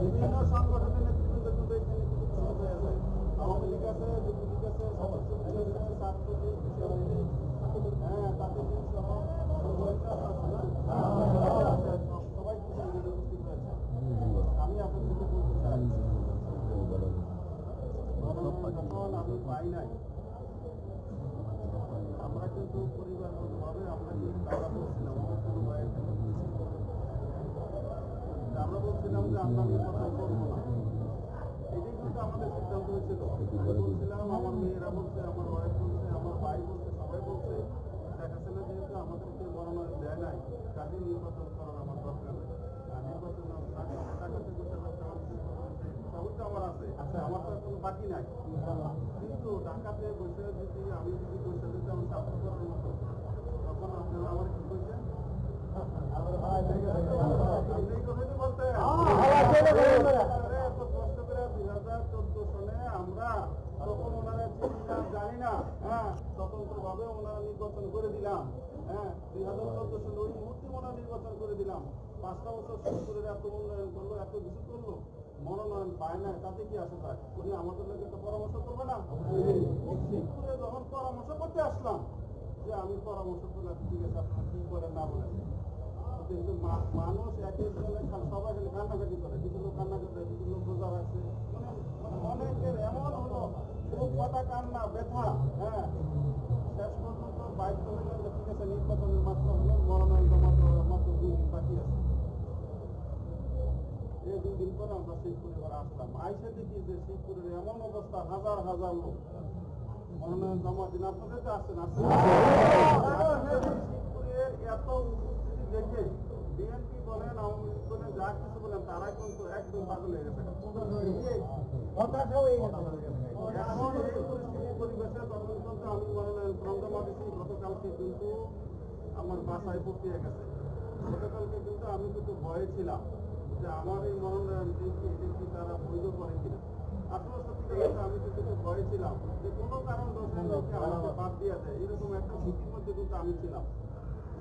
বিভিন্ন সংগঠনের নেতৃবৃন্দ কিন্তু এখানে কিছু হয়ে আছে আওয়ামী লীগ হ্যাঁ না? সব- সবাই কিন্তু উপস্থিত হয়েছে আমি আপনাদেরকে বলতে যখন আমি পাই নাই আমরা কিন্তু পরিবারগতভাবে আমরা কিন্তু আমরা বলছিলাম আমার কোনো ভাইয়ের কিন্তু যে আমরা বলছিলাম যে আমরা নির্বাচন করব না। এটাই কিন্তু আমাদের সিদ্ধান্ত হয়েছিল। আমি বলছিলাম আমার মেয়েরা বলছে আমার ওয়াইফ বলছে আমার ভাই বলছে সবাই বলছে। দেখাচ্ছে না যেহেতু আমাদেরকে মনোনয়ন দেয় নাই কাজে নির্বাচন করার আমার দরকার নেই। নির্বাচন টাকা টাকা থেকে সবই তো আমার আছে। আচ্ছা। আমার তো কোনো বাকি নাই। কিন্তু ঢাকাতে বসে যদি আমি যদি করার মতো তখন আপনারা আমার কি এই কথাই বলতে এত কষ্ট করে দুই হাজার চোদ্দ সনে আমরা তখন ওনারা জানি না হ্যাঁ স্বতন্ত্র ওনারা নির্বাচন করে দিলাম হ্যাঁ দুই হাজার চোদ্দ সালে ওই মুহূর্তে ওনারা নির্বাচন করে দিলাম পাঁচটা বছর সত্তরের এত উন্নয়ন করল এত কিছু করল মনোনয়ন পায় না তাতে কি আসে যায় উনি আমাদের লোক একটা পরামর্শ করবে না শিবপুরে যখন পরামর্শ করতে আসলাম যে আমি পরামর্শ করলাম ঠিক আছে আপনারা কি করেন না বলেন মানুষ এক একজনে সবাই খালি কান্নাকাটি করে। কিছু লোক কান্নাকাটি করে, কিছু লোক রোজা রাখছে অনেকের এমন হলো, খুব কথা কান্না, ব্যথা হ্যাঁ। শেষ পর্যন্ত হইলেন যে ঠিক আছে নির্বাচনের মাত্র হলো মনোনয়ন মাত্র মাত্র দুই দিন বাকি আছে। এই দুই দিন পরে আমরা শিবপুরে ঘরে আসলাম। আইসে দেখি যে শিবপুরের এমন অবস্থা, হাজার হাজার লোক। মনোনয়ন জমা দিন আপনাদের আসছেন আসছেন শিবপুরের এত উপস্থিতি দেখে বিএনপি বলেন আওয়ামী লীগ বলেন যা কিছু বলেন তারা কিন্তু একদম পাগল হয়ে গেছে। এখন এই পরিস্থিতি পরিবেশে তখন আমি মনোনয়ন গতকালকে কিন্তু আমার বাসায় পড়তে গেছে। গতকালকে কিন্তু আমি কিন্তু ভয়ে ছিলাম যে আমার এই মনোনয়ন দেখি দেখি তারা বৈধ করে কিনা। আসলে সত্যি আমি কিন্তু ভয়ে ছিলাম যে কোনো কারণ দর্শনকে আমাকে বাদ দিয়ে দেয়। এরকম একটা ভীতির মধ্যে কিন্তু আমি ছিলাম।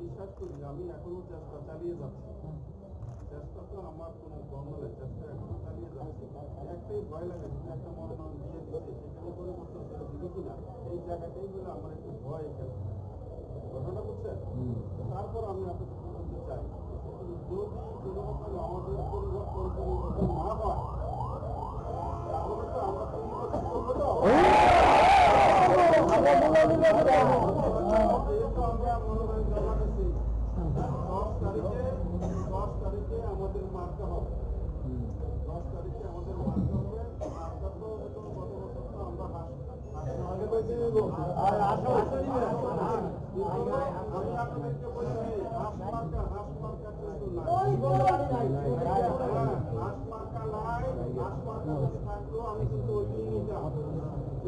বিশ্বাস করি আমি এখনও চেষ্টা চালিয়ে যাচ্ছি। চেষ্টা তো আমার কোনো বন্ধ নেই চেষ্টা এখনও চালিয়ে যাচ্ছি। একটাই ভয় লাগে যদি একটা মনোনয়ন দিয়ে দিচ্ছে সেখানে পরিবর্তন করে দিবে কিনা এই জায়গাটাই বলে আমার একটু ভয় এখানে। ঘটনা বুঝছেন? তারপর আমি আপনাদের বলতে চাই যদি কোনো রকম আমাদের পরিবর্তন পরিবর্তন না হয় তাহলে তো আমরা তো করব আমরা মনোনয়ন জমা দিচ্ছি দশ তারিখে দশ তারিখে আমাদের মার্কা হবে দশ তারিখে আমাদের মার্কা হবে মার্কা তো গত বছর তো আমরা আমি আপনাদেরকে বলছি হাঁস মার্কা হাঁস মার্কা কিন্তু নাই হ্যাঁ, মার্কা নাই হাঁস মার্কা যদি আমি কিন্তু ওই দিনই নিতাম